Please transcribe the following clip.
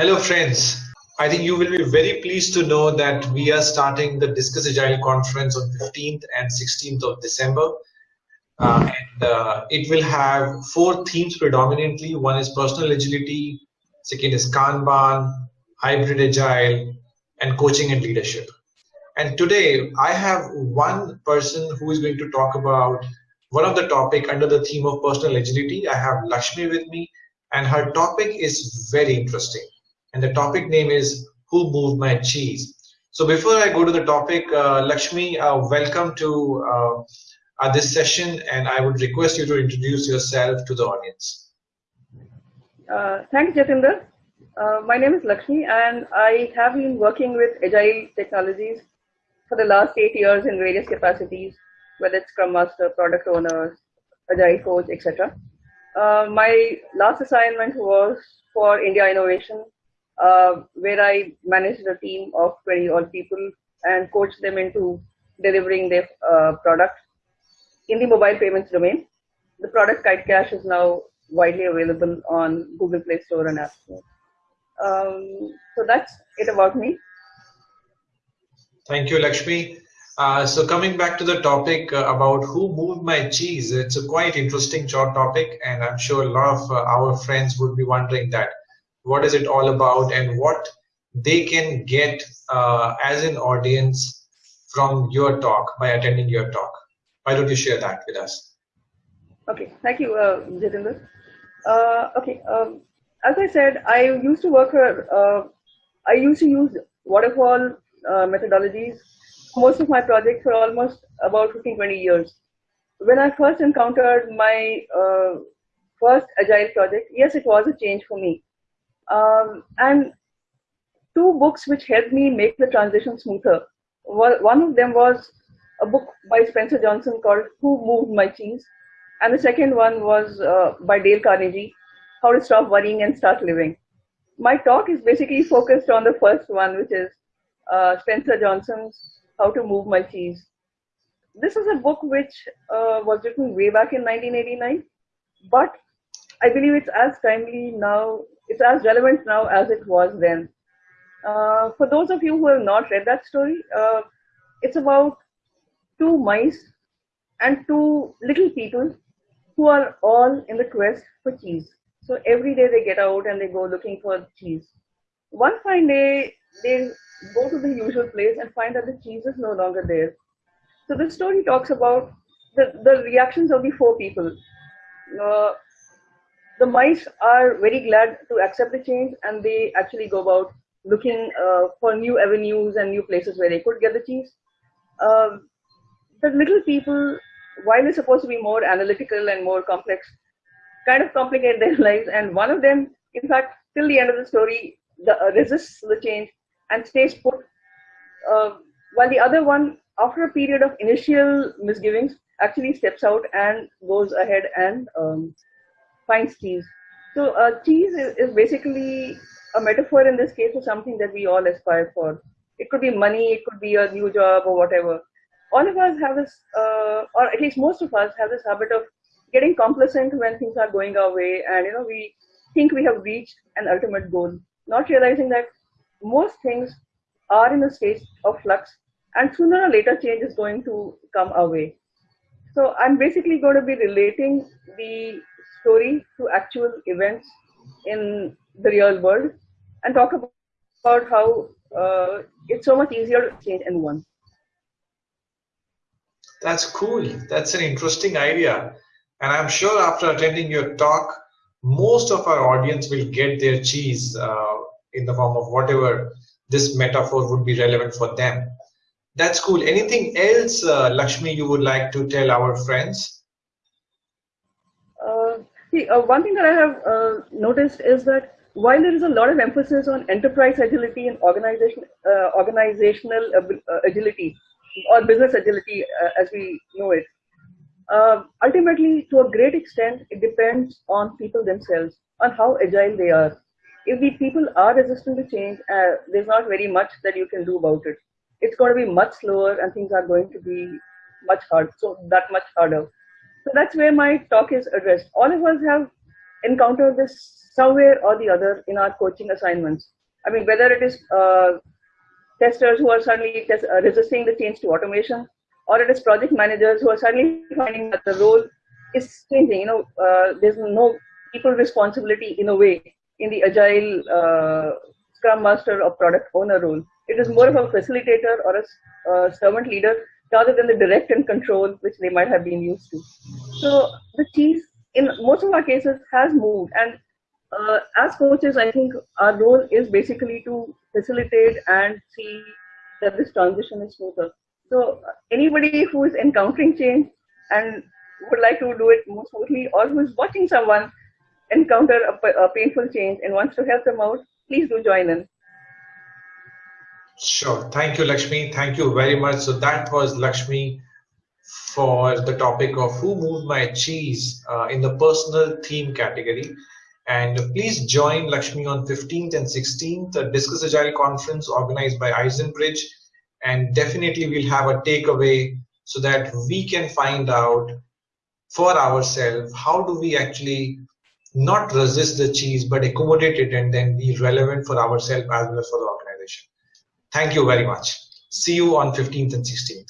Hello, friends. I think you will be very pleased to know that we are starting the Discuss Agile conference on 15th and 16th of December. Uh, and uh, it will have four themes predominantly. One is personal agility, second is Kanban, hybrid agile, and coaching and leadership. And today I have one person who is going to talk about one of the topic under the theme of personal agility. I have Lakshmi with me and her topic is very interesting and the topic name is Who Moved My Cheese? So before I go to the topic, uh, Lakshmi, uh, welcome to uh, uh, this session and I would request you to introduce yourself to the audience. Uh, thanks, Jatinder. Uh, my name is Lakshmi and I have been working with Agile technologies for the last eight years in various capacities, whether it's Scrum Master, Product Owner, Agile Coach, etc. my last assignment was for India Innovation uh, where I managed a team of 20 odd people and coached them into delivering their uh, product in the mobile payments domain. The product Kite Cash is now widely available on Google Play Store and App Store. Um, so that's it about me. Thank you, Lakshmi. Uh, so coming back to the topic uh, about who moved my cheese, it's a quite interesting short topic, and I'm sure a lot of uh, our friends would be wondering that what is it all about and what they can get uh, as an audience from your talk by attending your talk. Why don't you share that with us? Okay, thank you, uh, Jatinder. Uh, okay, um, as I said, I used to work, uh, I used to use waterfall uh, methodologies. Most of my projects were almost about 15, 20 years. When I first encountered my uh, first agile project, yes, it was a change for me um, and two books which helped me make the transition smoother. One of them was a book by Spencer Johnson called Who Moved My Cheese? And the second one was uh, by Dale Carnegie, How to Stop Worrying and Start Living. My talk is basically focused on the first one, which is uh, Spencer Johnson's How to Move My Cheese. This is a book which uh, was written way back in 1989, but I believe it's as timely now it's as relevant now as it was then. Uh, for those of you who have not read that story, uh, it's about two mice and two little people who are all in the quest for cheese. So every day they get out and they go looking for cheese. One fine day, they go to the usual place and find that the cheese is no longer there. So the story talks about the, the reactions of the four people. Uh, the mice are very glad to accept the change and they actually go about looking uh, for new avenues and new places where they could get the cheese. Uh, the little people, while they're supposed to be more analytical and more complex, kind of complicate their lives. And one of them, in fact, till the end of the story, the, uh, resists the change and stays put. Uh, while the other one, after a period of initial misgivings, actually steps out and goes ahead and um, finds cheese. So uh, cheese is, is, basically a metaphor in this case for something that we all aspire for. It could be money, it could be a new job or whatever. All of us have this, uh, or at least most of us have this habit of getting complacent when things are going our way, and you know we think we have reached an ultimate goal, not realizing that most things are in a state of flux, and sooner or later change is going to come our way. So I'm basically going to be relating the story to actual events in the real world and talk about how uh, it's so much easier to change anyone. That's cool. That's an interesting idea. And I'm sure after attending your talk, most of our audience will get their cheese uh, in the form of whatever this metaphor would be relevant for them. That's cool. Anything else, uh, Lakshmi, you would like to tell our friends? See, uh, one thing that I have uh, noticed is that while there is a lot of emphasis on enterprise agility and organization, uh, organizational uh, agility or business agility uh, as we know it, uh, ultimately, to a great extent, it depends on people themselves, on how agile they are. If the people are resistant to change, there's not very much that you can do about it. It's going to be much slower and things are going to be much hard, so that much harder. So that's where my talk is addressed. All of us have encountered this somewhere or the other in our coaching assignments. I mean, whether it is uh, testers who are suddenly test, uh, resisting the change to automation, or it is project managers who are suddenly finding that the role is changing. You know, uh, there's no people responsibility in a way in the agile uh, scrum master or product owner role. It is more of a facilitator or a uh, servant leader rather than the direct and control which they might have been used to. So the cheese in most of our cases has moved and uh, as coaches, I think our role is basically to facilitate and see that this transition is smoother. So anybody who is encountering change and would like to do it more smoothly or who is watching someone encounter a, a painful change and wants to help them out, please do join in. Sure. Thank you, Lakshmi. Thank you very much. So that was Lakshmi for the topic of who moved my cheese uh, in the personal theme category. And please join Lakshmi on 15th and 16th, the Discuss Agile conference organized by Eisenbridge. And definitely we'll have a takeaway so that we can find out for ourselves how do we actually not resist the cheese but accommodate it and then be relevant for ourselves as well as for the. Thank you very much. See you on 15th and 16th.